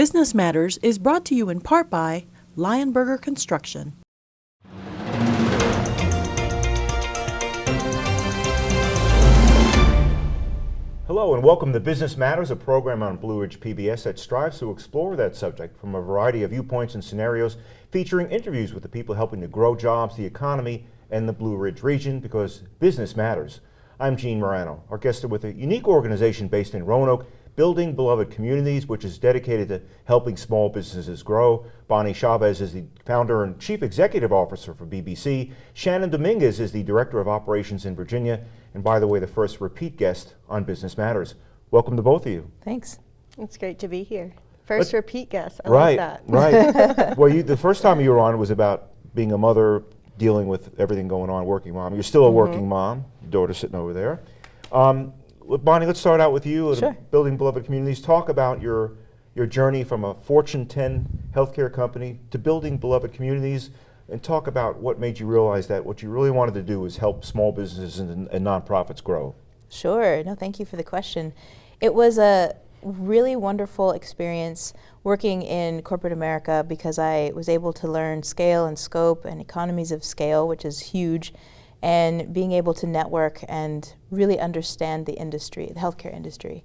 Business Matters is brought to you in part by Lionberger Construction. Hello and welcome to Business Matters, a program on Blue Ridge PBS that strives to explore that subject from a variety of viewpoints and scenarios, featuring interviews with the people helping to grow jobs, the economy, and the Blue Ridge region because business matters. I'm Gene Marrano. Our guest is with a unique organization based in Roanoke, Building Beloved Communities, which is dedicated to helping small businesses grow. Bonnie Chavez is the founder and chief executive officer for BBC. Shannon Dominguez is the director of operations in Virginia. And by the way, the first repeat guest on Business Matters. Welcome to both of you. Thanks. It's great to be here. 1st repeat guest. I right, like that. right. well, you, the first time you were on was about being a mother, dealing with everything going on, working mom. You're still a Mm-hmm. working mom. Daughter sitting over there. Um, well, Bonnie, let's start out with you. Sure. Building Beloved Communities. Talk about your your journey from a Fortune 10 healthcare company to building beloved communities, and talk about what made you realize that what you really wanted to do was help small businesses and, and nonprofits grow. Sure. No, thank you for the question. It was a really wonderful experience working in corporate America because I was able to learn scale and scope and economies of scale, which is huge, and being able to network and really understand the industry, the healthcare industry.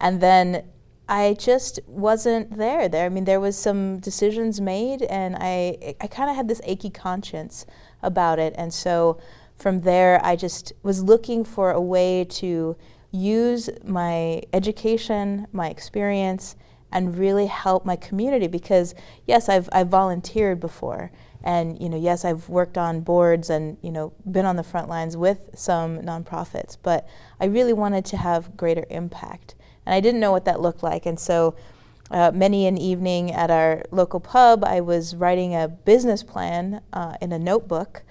And then I just wasn't there. There, I mean, there was some decisions made, and I, I kind of had this achy conscience about it. And so, from there, I just was looking for a way to use my education, my experience, and really help my community. Because yes, I've I've volunteered before, and you know, yes, I've worked on boards and you know, been on the front lines with some nonprofits. But I really wanted to have greater impact and I didn't know what that looked like. And so, uh, many an evening at our local pub, I was writing a business plan uh, in a notebook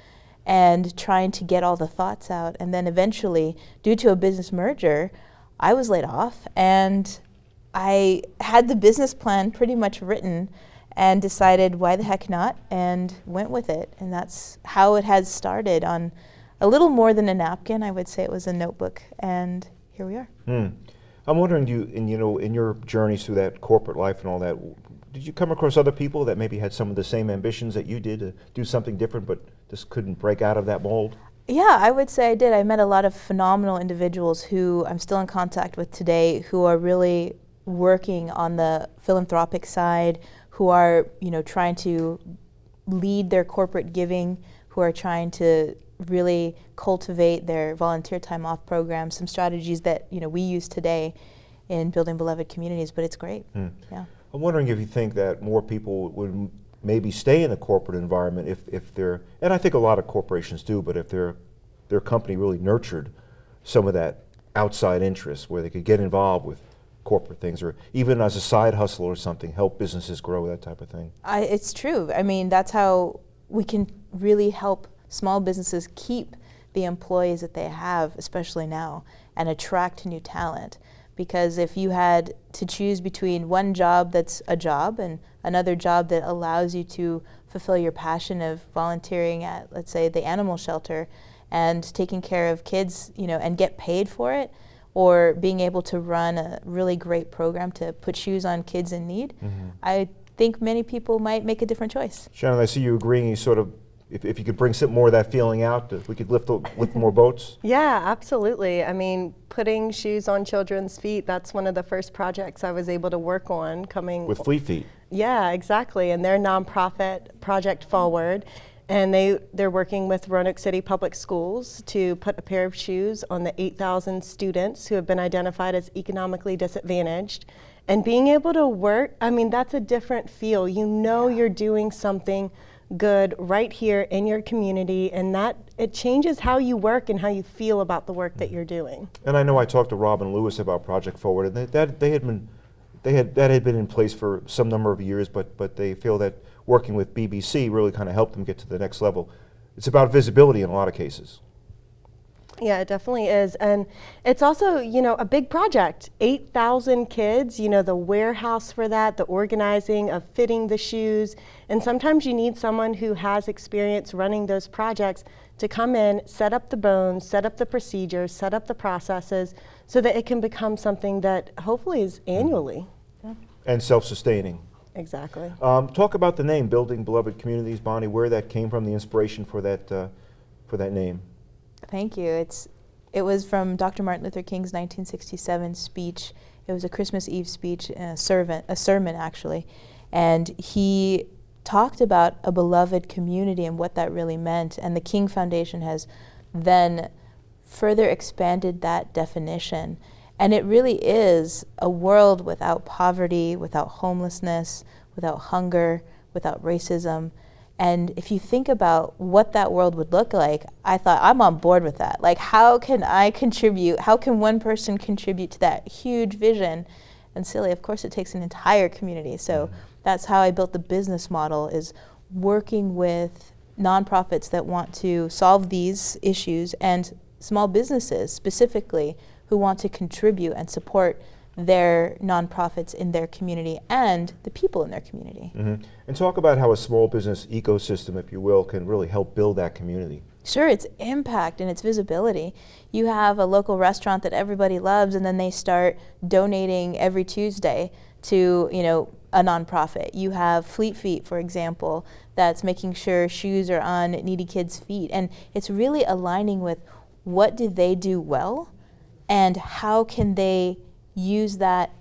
and trying to get all the thoughts out. And then eventually, due to a business merger, I was laid off and I had the business plan pretty much written and decided why the heck not and went with it. And that's how it has started on a little more than a napkin. I would say it was a notebook. And here we are. Hmm. I'm wondering, do you, in you know, in your journeys through that corporate life and all that, did you come across other people that maybe had some of the same ambitions that you did to do something different, but just couldn't break out of that mold? Yeah, I would say I did. I met a lot of phenomenal individuals who I'm still in contact with today, who are really working on the philanthropic side, who are you know trying to lead their corporate giving, who are trying to really cultivate their volunteer time off programs, some strategies that you know we use today in building beloved communities, but it's great. Hmm. Yeah. I'm wondering if you think that more people would maybe stay in the corporate environment if, if they're, and I think a lot of corporations do, but if their their company really nurtured some of that outside interest where they could get involved with corporate things or even as a side hustle or something, help businesses grow, that type of thing. I, it's true. I mean, that's how we can really help small businesses keep the employees that they have, especially now, and attract new talent. Because if you had to choose between one job that's a job and another job that allows you to fulfill your passion of volunteering at, let's say, the animal shelter and taking care of kids, you know, and get paid for it, or being able to run a really great program to put shoes on kids in need, mm-hmm. I think many people might make a different choice. Shannon, I see you agreeing. You sort of, if, if you could bring some more of that feeling out, if we could lift the- lift more boats. Yeah, absolutely. I mean, putting shoes on children's feet, that's one of the first projects I was able to work on coming. with Fleet Feet. yeah, exactly. And their nonprofit, Project Forward. And they, they're working with Roanoke City Public Schools to put a pair of shoes on the 8,000 students who have been identified as economically disadvantaged. And being able to work, I mean, that's a different feel. You know you're doing something good right here in your community, and that it changes how you work and how you feel about the work that mm-hmm. you're doing. And I know I talked to Robin Lewis about Project Forward, and they, that they had been, they had that had been in place for some number of years, but but they feel that working with BBC really kind of helped them get to the next level. It's about visibility in a lot of cases. Yeah, it definitely is. And it's also, you know, a big project. 8,000 kids, you know, the warehouse for that, the organizing of fitting the shoes. And sometimes you need someone who has experience running those projects to come in, set up the bones, set up the procedures, set up the processes so that it can become something that hopefully is mm-hmm. annually. And self-sustaining. Exactly. Um, talk about the name, Building Beloved Communities, Bonnie, where that came from, the inspiration for that, uh, for that name. Thank you. It's it was from Dr. Martin Luther King's 1967 speech. It was a Christmas Eve speech, a servant, a sermon actually, and he talked about a beloved community and what that really meant. And the King Foundation has then further expanded that definition. And it really is a world without poverty, without homelessness, without hunger, without racism. And if you think about what that world would look like, I thought I'm on board with that. Like, how can I contribute? How can one person contribute to that huge vision? And silly, of course, it takes an entire community. So mm-hmm. that's how I built the business model: is working with nonprofits that want to solve these issues and small businesses specifically who want to contribute and support their nonprofits in their community and the people in their community. Mm -hmm. And talk about how a small business ecosystem, if you will, can really help build that community. Sure, its impact and its visibility. You have a local restaurant that everybody loves, and then they start donating every Tuesday to, you know, a nonprofit. You have Fleet Feet, for example, that's making sure shoes are on needy kids' feet, and it's really aligning with what do they do well, and how can they use that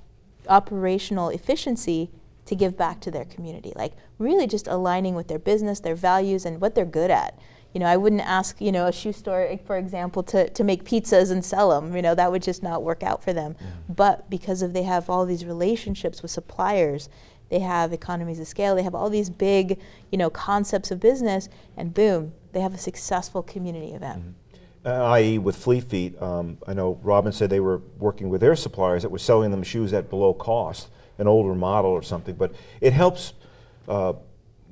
operational efficiency to give back to their community. Like really just aligning with their business, their values, and what they're good at. You know, I wouldn't ask, you know, a shoe store, for example, to, to make pizzas and sell them. You know, that would just not work out for them. Yeah. But because of they have all these relationships with suppliers, they have economies of scale, they have all these big, you know, concepts of business, and boom, they have a successful community event. Mm -hmm i.e. with Fleet Feet, um, I know Robin said they were working with their suppliers that were selling them shoes at below cost, an older model or something, but it helps uh,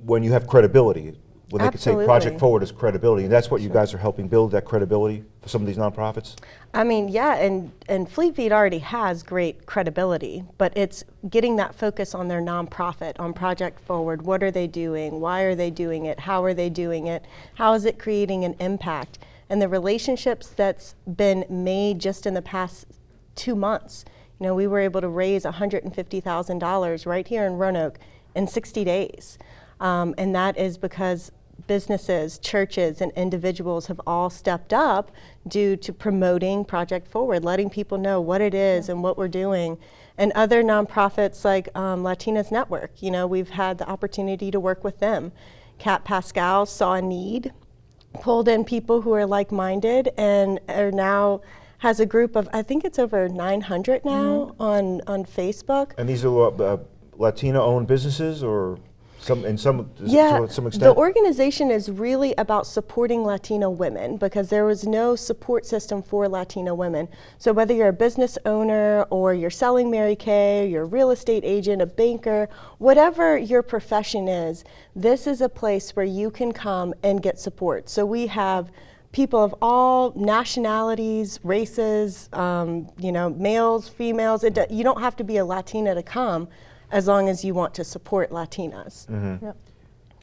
when you have credibility, when they can say Project Forward is credibility, and that's what you guys are helping build, that credibility for some of these nonprofits? I mean, yeah, and, and Fleet Feet already has great credibility, but it's getting that focus on their nonprofit, on Project Forward. What are they doing? Why are they doing it? How are they doing it? How is it creating an impact? And the relationships that's been made just in the past two months. You know, we were able to raise $150,000 right here in Roanoke in 60 days. Um, and that is because businesses, churches, and individuals have all stepped up due to promoting Project Forward, letting people know what it is and what we're doing. And other nonprofits like um, Latinas Network, you know, we've had the opportunity to work with them. Kat Pascal saw a need pulled in people who are like-minded and are now has a group of I think it's over 900 now mm -hmm. on on Facebook. And these are uh, Latina-owned businesses or some, in some, yeah, some extent? The organization is really about supporting Latino women because there was no support system for Latino women. So whether you're a business owner or you're selling Mary Kay, you're a real estate agent, a banker, whatever your profession is, this is a place where you can come and get support. So we have people of all nationalities, races, um, you know, males, females. It, you don't have to be a Latina to come as long as you want to support Latinas. Mm -hmm. yep.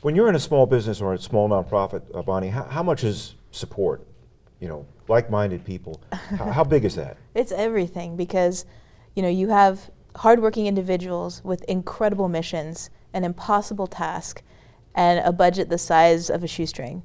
When you're in a small business or a small nonprofit, uh, Bonnie, how, how, much is support? You know, like-minded people. how, how big is that? It's everything because, you know, you have hardworking individuals with incredible missions, an impossible task, and a budget the size of a shoestring.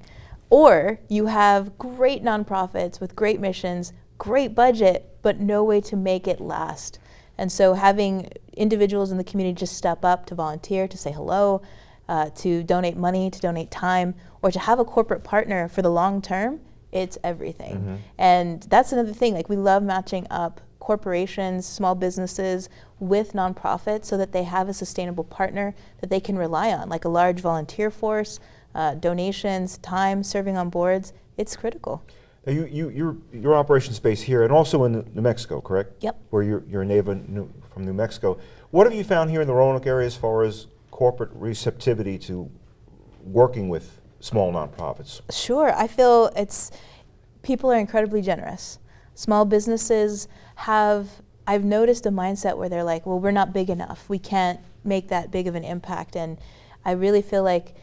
Or you have great nonprofits with great missions, great budget, but no way to make it last. And so having individuals in the community just step up to volunteer, to say hello, uh, to donate money, to donate time, or to have a corporate partner for the long term, it's everything. Mm -hmm. And that's another thing, like we love matching up corporations, small businesses with nonprofits so that they have a sustainable partner that they can rely on, like a large volunteer force, uh, donations, time, serving on boards. It's critical. Now you, you, your, your operation space here and also in New Mexico, correct? Yep. Where you're, you're a native New, from New Mexico. What have you found here in the Roanoke area as far as corporate receptivity to working with small nonprofits? Sure, I feel it's, people are incredibly generous. Small businesses have, I've noticed a mindset where they're like, well, we're not big enough. We can't make that big of an impact. And I really feel like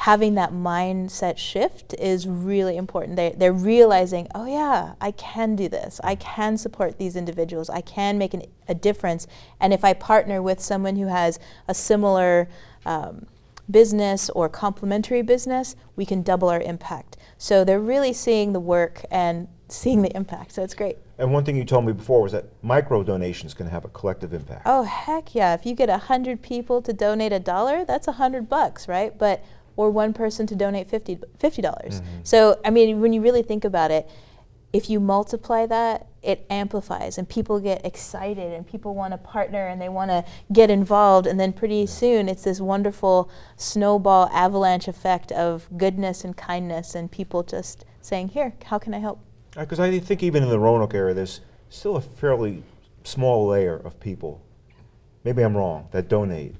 having that mindset shift is really important. They, they're realizing, oh yeah, I can do this. I can support these individuals. I can make an, a difference. And if I partner with someone who has a similar um, business or complementary business, we can double our impact. So they're really seeing the work and seeing the impact. So it's great. And one thing you told me before was that micro donations can have a collective impact. Oh heck yeah! If you get a hundred people to donate a dollar, that's a hundred bucks, right? But or one person to donate 50 dollars. Mm -hmm. So I mean, when you really think about it, if you multiply that, it amplifies and people get excited and people want to partner and they want to get involved and then pretty soon it's this wonderful snowball avalanche effect of goodness and kindness and people just saying, here, how can I help? Because uh, I think even in the Roanoke area, there's still a fairly small layer of people, maybe I'm wrong, that donate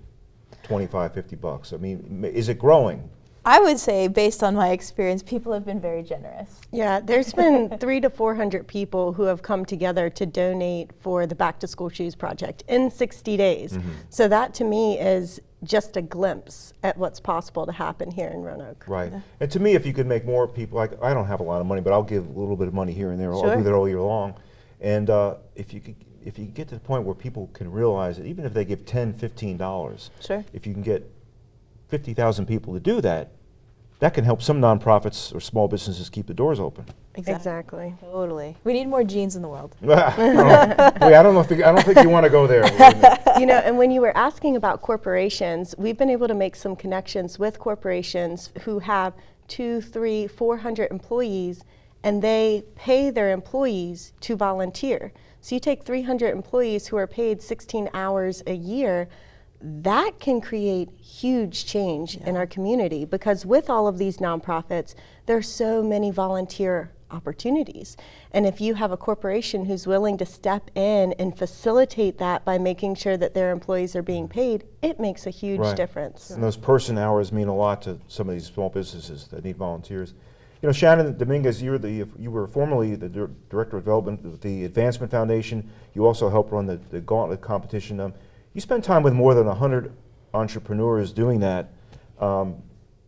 25, 50 bucks. I mean, is it growing? I would say, based on my experience, people have been very generous. Yeah, there's been three to 400 people who have come together to donate for the Back to School Shoes Project in 60 days. Mm -hmm. So that to me is just a glimpse at what's possible to happen here in Roanoke. Right. Yeah. And to me, if you could make more people, like I don't have a lot of money, but I'll give a little bit of money here and there. Sure. I'll do that all year long. And uh, if you could, if you get to the point where people can realize that even if they give 10 $15, sure. if you can get 50,000 people to do that, that can help some nonprofits or small businesses keep the doors open. Exactly. exactly. Totally. We need more jeans in the world. Wait, I don't know if the, I don't think you want to go there. you know, and when you were asking about corporations, we've been able to make some connections with corporations who have two, three, four hundred employees, and they pay their employees to volunteer. So you take 300 employees who are paid 16 hours a year that can create huge change yeah. in our community because with all of these nonprofits, there are so many volunteer opportunities. And if you have a corporation who's willing to step in and facilitate that by making sure that their employees are being paid, it makes a huge right. difference. And those person hours mean a lot to some of these small businesses that need volunteers. You know, Shannon Dominguez, you were, the, you were formerly the Director of Development of the Advancement Foundation. You also helped run the, the Gauntlet competition. Um, you spent time with more than 100 entrepreneurs doing that. Um,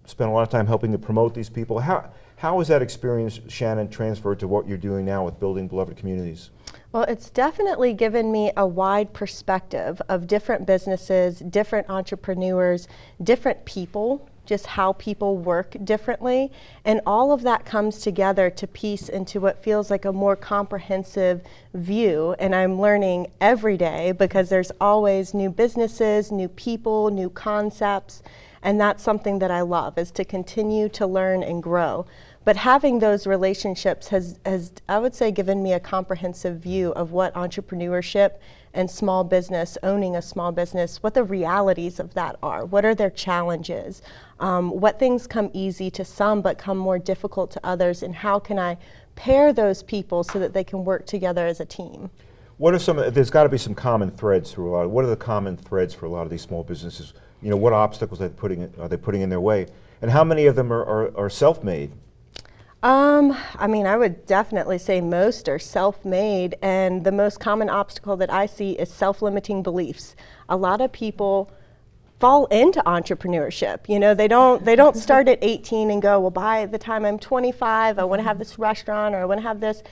spend a lot of time helping to promote these people. How, how has that experience, Shannon, transferred to what you're doing now with building beloved communities? Well, it's definitely given me a wide perspective of different businesses, different entrepreneurs, different people just how people work differently. And all of that comes together to piece into what feels like a more comprehensive view. And I'm learning every day because there's always new businesses, new people, new concepts. And that's something that I love is to continue to learn and grow. But having those relationships has, has, I would say, given me a comprehensive view of what entrepreneurship and small business, owning a small business, what the realities of that are. What are their challenges? Um, what things come easy to some but come more difficult to others? And how can I pair those people so that they can work together as a team? What are some, there's got to be some common threads through a lot, of, what are the common threads for a lot of these small businesses? You know, what obstacles are they putting, are they putting in their way? And how many of them are, are, are self-made? Um, I mean, I would definitely say most are self-made, and the most common obstacle that I see is self-limiting beliefs. A lot of people fall into entrepreneurship. You know, they don't they don't start at 18 and go, well, by the time I'm 25, I want to have this restaurant or I want to have this.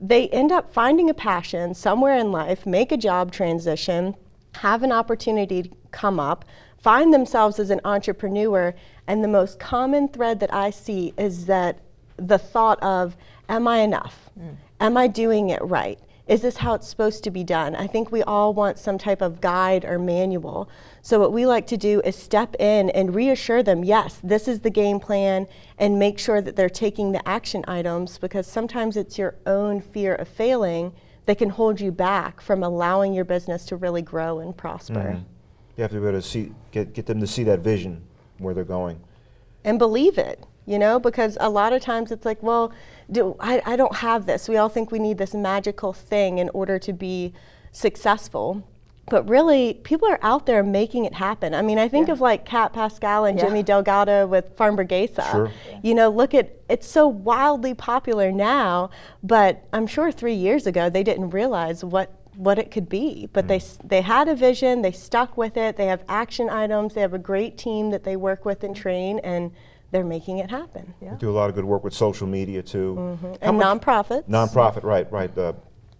They end up finding a passion somewhere in life, make a job transition, have an opportunity to come up, find themselves as an entrepreneur, and the most common thread that I see is that the thought of, am I enough? Mm. Am I doing it right? Is this how it's supposed to be done? I think we all want some type of guide or manual. So what we like to do is step in and reassure them, yes, this is the game plan, and make sure that they're taking the action items because sometimes it's your own fear of failing that can hold you back from allowing your business to really grow and prosper. Mm. You have to be able to see, get, get them to see that vision where they're going. And believe it you know, because a lot of times it's like, well, do, I, I don't have this. We all think we need this magical thing in order to be successful. But really, people are out there making it happen. I mean, I think yeah. of like Kat Pascal and yeah. Jimmy Delgado with Farm Burguesa. Sure. You know, look at, it's so wildly popular now, but I'm sure three years ago they didn't realize what what it could be. But mm. they, they had a vision, they stuck with it, they have action items, they have a great team that they work with and train, and they're making it happen. Yeah. You do a lot of good work with social media too. How And much- nonprofits. Nonprofit, right, right. Uh,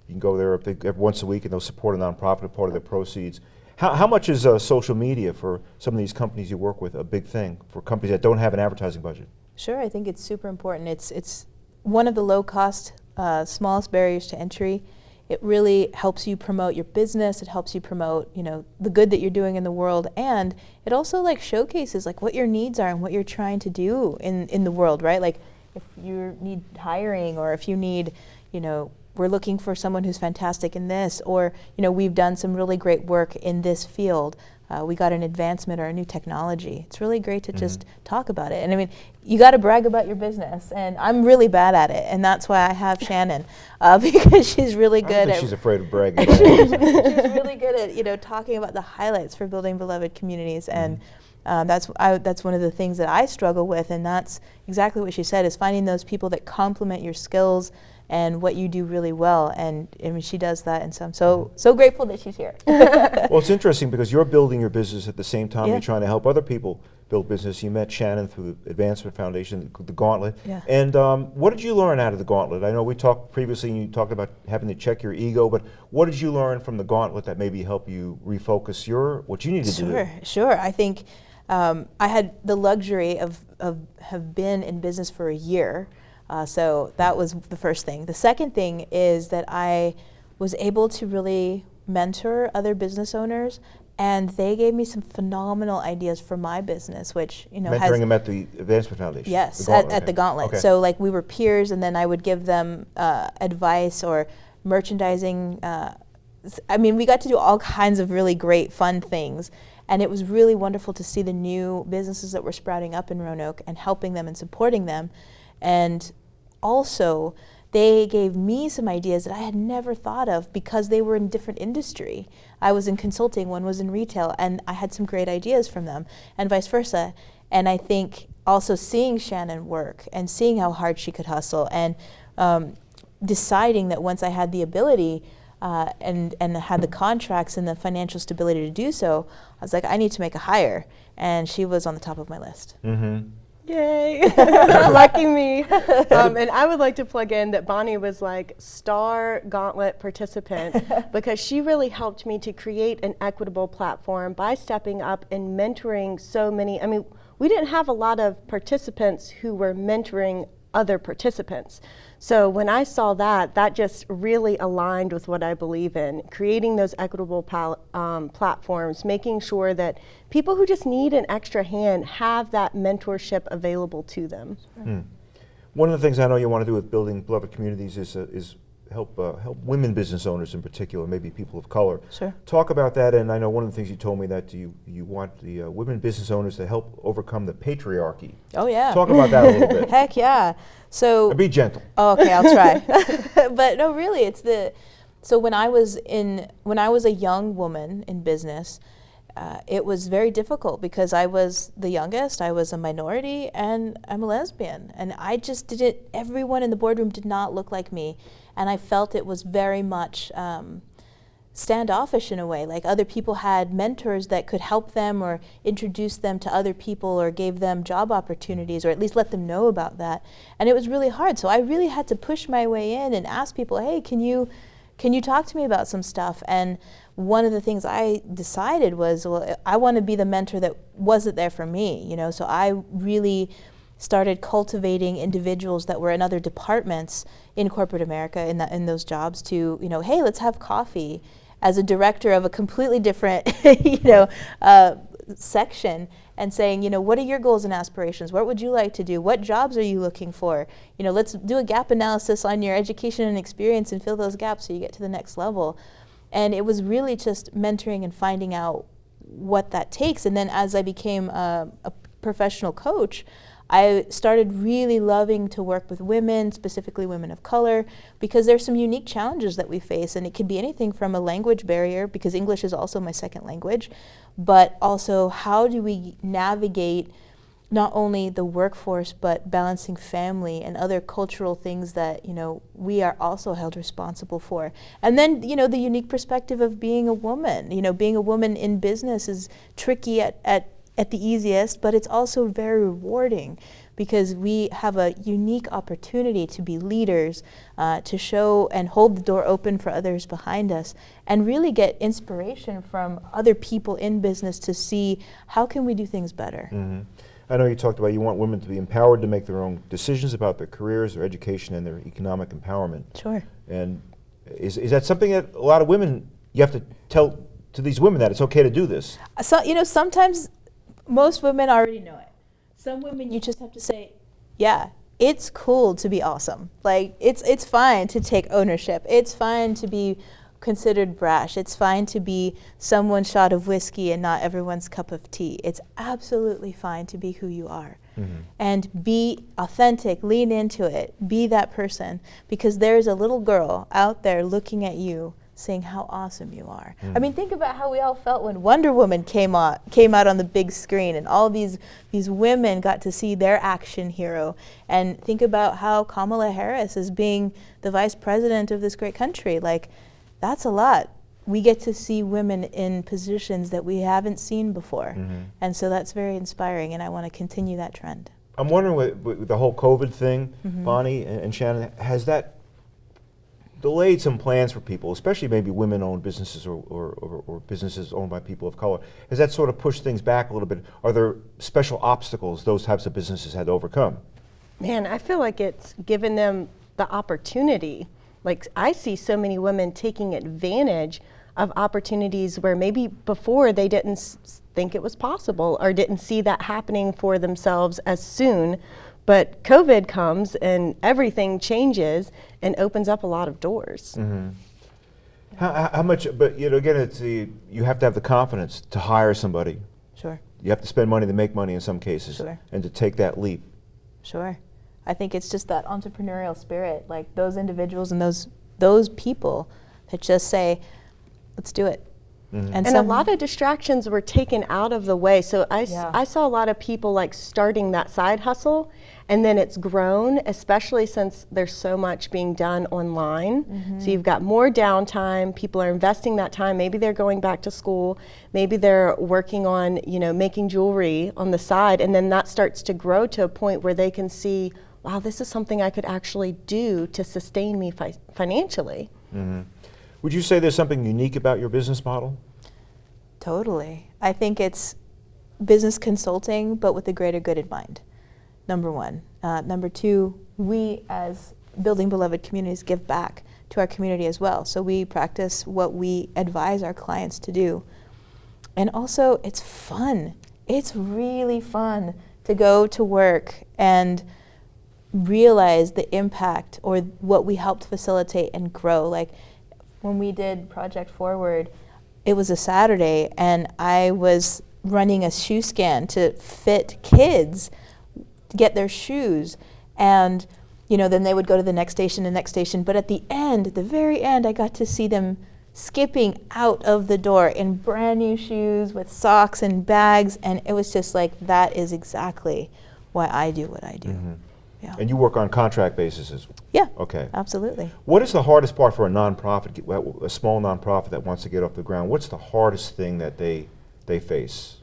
you can go there if they, every once a week and they'll support a nonprofit, a part of their proceeds. How, how much is uh, social media for some of these companies you work with a big thing for companies that don't have an advertising budget? Sure, I think it's super important. It's it's one of the low cost, uh, smallest barriers to entry. It really helps you promote your business. It helps you promote, you know, the good that you're doing in the world, and it also like showcases like what your needs are and what you're trying to do in in the world, right? Like if you need hiring or if you need, you know, we're looking for someone who's fantastic in this, or you know, we've done some really great work in this field. Uh, we got an advancement or a new technology. It's really great to just talk about it. And I mean, you got to brag about your business, and I'm really bad at it, and that's why I have Shannon uh, because she's really good think at. she's afraid of bragging. about she's really good at you know talking about the highlights for building beloved communities and um, that's I, that's one of the things that I struggle with and that's exactly what she said is finding those people that complement your skills and what you do really well and I mean she does that and so I'm so so grateful that she's here well, it's interesting because you're building your business at the same time Yeah. you're trying to help other people build business. You met Shannon through the Advancement Foundation, the Gauntlet. Yeah. And um, what did you learn out of the Gauntlet? I know we talked previously, and you talked about having to check your ego, but what did you learn from the Gauntlet that maybe help you refocus your what you need to do? Sure, sure. I think um, I had the luxury of, of have been in business for a year, uh, so that was the first thing. The second thing is that I was able to really mentor other business owners, and they gave me some phenomenal ideas for my business, which you know has Mentoring them at the Advancement Foundation. Yes, The at, at the. Gauntlet. Okay. So like we were peers, and then I would give them uh, advice or merchandising. Uh, I mean, we got to do all kinds of really great, fun things, and it was really wonderful to see the new businesses that were sprouting up in Roanoke and helping them and supporting them, and also they gave me some ideas that I had never thought of because they were in different industry. I was in consulting, one was in retail, and I had some great ideas from them, and vice versa. And I think also seeing Shannon work and seeing how hard she could hustle and um, deciding that once I had the ability uh, and, and had the contracts and the financial stability to do so, I was like, I need to make a hire. And she was on the top of my list. Mm-hmm. Yay! Lucky me. Um, and I would like to plug in that Bonnie was like star gauntlet participant because she really helped me to create an equitable platform by stepping up and mentoring so many. I mean, we didn't have a lot of participants who were mentoring other participants. So when I saw that, that just really aligned with what I believe in, creating those equitable um, platforms, making sure that people who just need an extra hand have that mentorship available to them. One of the things I know you want to do with building beloved communities is, uh, is help, uh, help women business owners in particular, maybe people of color. Sure. Talk about that, and I know one of the things you told me that you, you want the uh, women business owners to help overcome the patriarchy. Oh, yeah. Talk about that a little bit. Heck yeah. So Be gentle. Oh, okay, I'll try. but no, really, it's the. So when I was in, when I was a young woman in business, uh, it was very difficult because I was the youngest, I was a minority, and I'm a lesbian, and I just didn't. Everyone in the boardroom did not look like me, and I felt it was very much. Um, standoffish in a way like other people had mentors that could help them or introduce them to other people or gave them job opportunities or at least let them know about that and it was really hard so i really had to push my way in and ask people hey can you can you talk to me about some stuff and one of the things i decided was well i want to be the mentor that wasn't there for me you know so i really started cultivating individuals that were in other departments in corporate America in, that, in those jobs to, you know, hey, let's have coffee as a director of a completely different, you know, uh, section and saying, you know, what are your goals and aspirations? What would you like to do? What jobs are you looking for? You know, let's do a gap analysis on your education and experience and fill those gaps so you get to the next level. And it was really just mentoring and finding out what that takes. And then as I became a, a professional coach, I started really loving to work with women, specifically women of color, because there's some unique challenges that we face, and it could be anything from a language barrier, because English is also my second language, but also how do we navigate not only the workforce but balancing family and other cultural things that you know we are also held responsible for and then you know the unique perspective of being a woman you know being a woman in business is tricky at, at at the easiest, but it's also very rewarding because we have a unique opportunity to be leaders, uh, to show and hold the door open for others behind us, and really get inspiration from other people in business to see how can we do things better. Mhm. I know you talked about you want women to be empowered to make their own decisions about their careers, their education, and their economic empowerment. Sure. And is, is that something that a lot of women, you have to tell to these women that it's okay to do this? Uh, so you know, sometimes most women already know it. Some women you just have to say, yeah, it's cool to be awesome. Like it's it's fine to take ownership. It's fine to be considered brash. It's fine to be someone's shot of whiskey and not everyone's cup of tea. It's absolutely fine to be who you are. Mm-hmm. And be authentic, lean into it, be that person because there's a little girl out there looking at you saying how awesome you are. I mm. mean, think about how we all felt when Wonder Woman came out came out on the big screen and all these these women got to see their action hero. And think about how Kamala Harris is being the vice president of this great country. Like that's a lot. We get to see women in positions that we haven't seen before. And so that's very inspiring and I want to continue that trend. I'm wondering with, with the whole COVID thing, Mm-hmm. Bonnie and, and Shannon, has that delayed some plans for people, especially maybe women-owned businesses or, or, or, or businesses owned by people of color? Has that sort of pushed things back a little bit? Are there special obstacles those types of businesses had to overcome? Man, I feel like it's given them the opportunity. Like, I see so many women taking advantage of opportunities where maybe before they didn't s- think it was possible or didn't see that happening for themselves as soon. But COVID comes and everything changes and opens up a lot of doors. Mm-hmm. How, how- how much, but you know, again, it's the, you have to have the confidence to hire somebody. Sure. You have to spend money to make money in some cases Sure. and to take that leap. Sure. I think it's just that entrepreneurial spirit, like those individuals and those those people that just say, "Let's do it." Mm-hmm. And a lot of distractions were taken out of the way. So I, s- Yeah. I saw a lot of people like starting that side hustle and then it's grown, especially since there's so much being done online. Mm-hmm. So you've got more downtime, people are investing that time. Maybe they're going back to school, maybe they're working on, you know, making jewelry on the side and then that starts to grow to a point where they can see, wow, this is something I could actually do to sustain me fi- financially. Would you say there's something unique about your business model? Totally. I think it's business consulting, but with the greater good in mind. Number one. Uh, number two, we as building beloved communities give back to our community as well. So we practice what we advise our clients to do. And also, it's fun. It's really fun to go to work and realize the impact or what we helped facilitate and grow. Like when we did Project Forward, it was a Saturday and I was running a shoe scan to fit kids to get their shoes and you know then they would go to the next station the next station but at the end the very end I got to see them skipping out of the door in brand new shoes with socks and bags and it was just like that is exactly why I do what I do. Mm-hmm. Yeah. And you work on contract basis as Yeah. Okay. Absolutely. What is the hardest part for a nonprofit, a small nonprofit that wants to get off the ground? What's the hardest thing that they they face?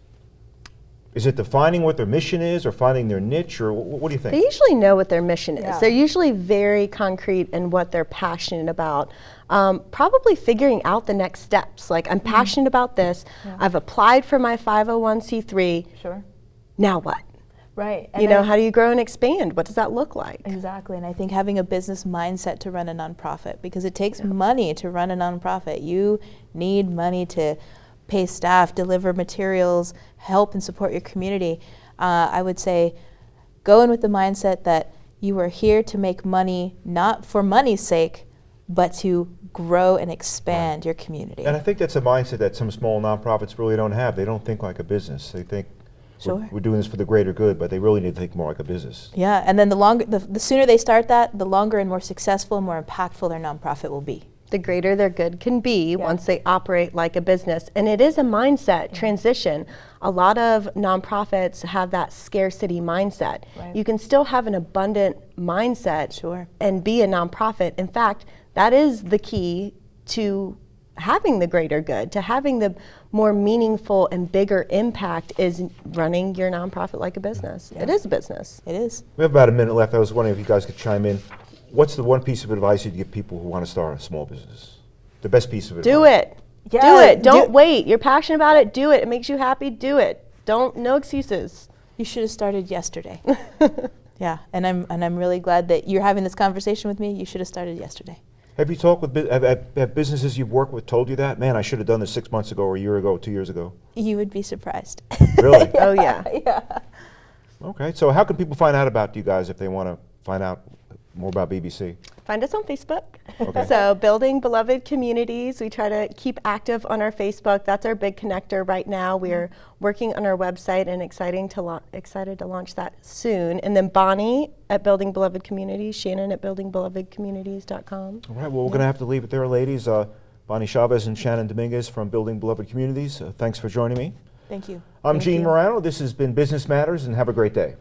Is it defining what their mission is, or finding their niche, or wh- what do you think? They usually know what their mission is. Yeah. They're usually very concrete in what they're passionate about. Um, probably figuring out the next steps. Like, I'm passionate about this. I've applied for my 501c3. Sure. Now what? Right. you know, how do you grow and expand? What does that look like? Exactly, and I think having a business mindset to run a nonprofit because it takes money to run a nonprofit. You need money to pay staff, deliver materials, help and support your community. Uh, I would say go in with the mindset that you are here to make money not for money's sake, but to grow and expand your community. And I think that's a mindset that some small nonprofits really don't have. They don't think like a business. They think we're- Sure. we're, doing this for the greater good, but they really need to think more like a business. yeah, and then the longer, the, the sooner they start that, the longer and more successful and more impactful their nonprofit will be. the greater their good can be Yeah. once they operate like a business. And it is a mindset mm-hmm. transition. A lot of nonprofits have that scarcity mindset. Right. You can still have an abundant mindset Sure. and be a nonprofit. In fact, that is the key to having the greater good, to having the more meaningful and bigger impact is running your nonprofit like a business. It is a business. It is. We have about a minute left. I was wondering if you guys could chime in. What's the one piece of advice you'd give people who want to start a small business? The best piece of advice. Do it. Yeah. do it. Don't do- wait. You're passionate about it. Do it. It makes you happy. Do it. Don't no excuses. You should have started yesterday. yeah, and I'm and I'm really glad that you're having this conversation with me. You should have started yesterday. Have you talked with have, have, have businesses you've worked with told you that? Man, I should have done this six months ago, or a year ago, two years ago. You would be surprised. Really? Oh yeah. yeah. okay. So how can people find out about you guys if they want to find out more about BBC? Find us on Facebook. Okay. So, Building Beloved Communities. We try to keep active on our Facebook. That's our big connector right now. We're working on our website and exciting to excited to launch that soon. And then Bonnie at Building Beloved Communities, Shannon at buildingbelovedcommunities.com. All right. Well, we're going to have to leave it there, ladies. Uh, Bonnie Chavez and Shannon Dominguez from Building Beloved Communities. Uh, thanks for joining me. Thank you. I'm Thank Gene you. Marrano. This has been Business Matters, and have a great day.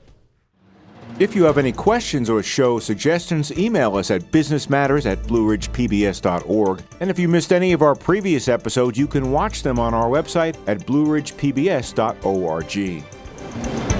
If you have any questions or show suggestions, email us at businessmatters at blueridgepbs.org. And if you missed any of our previous episodes, you can watch them on our website at blueridgepbs.org.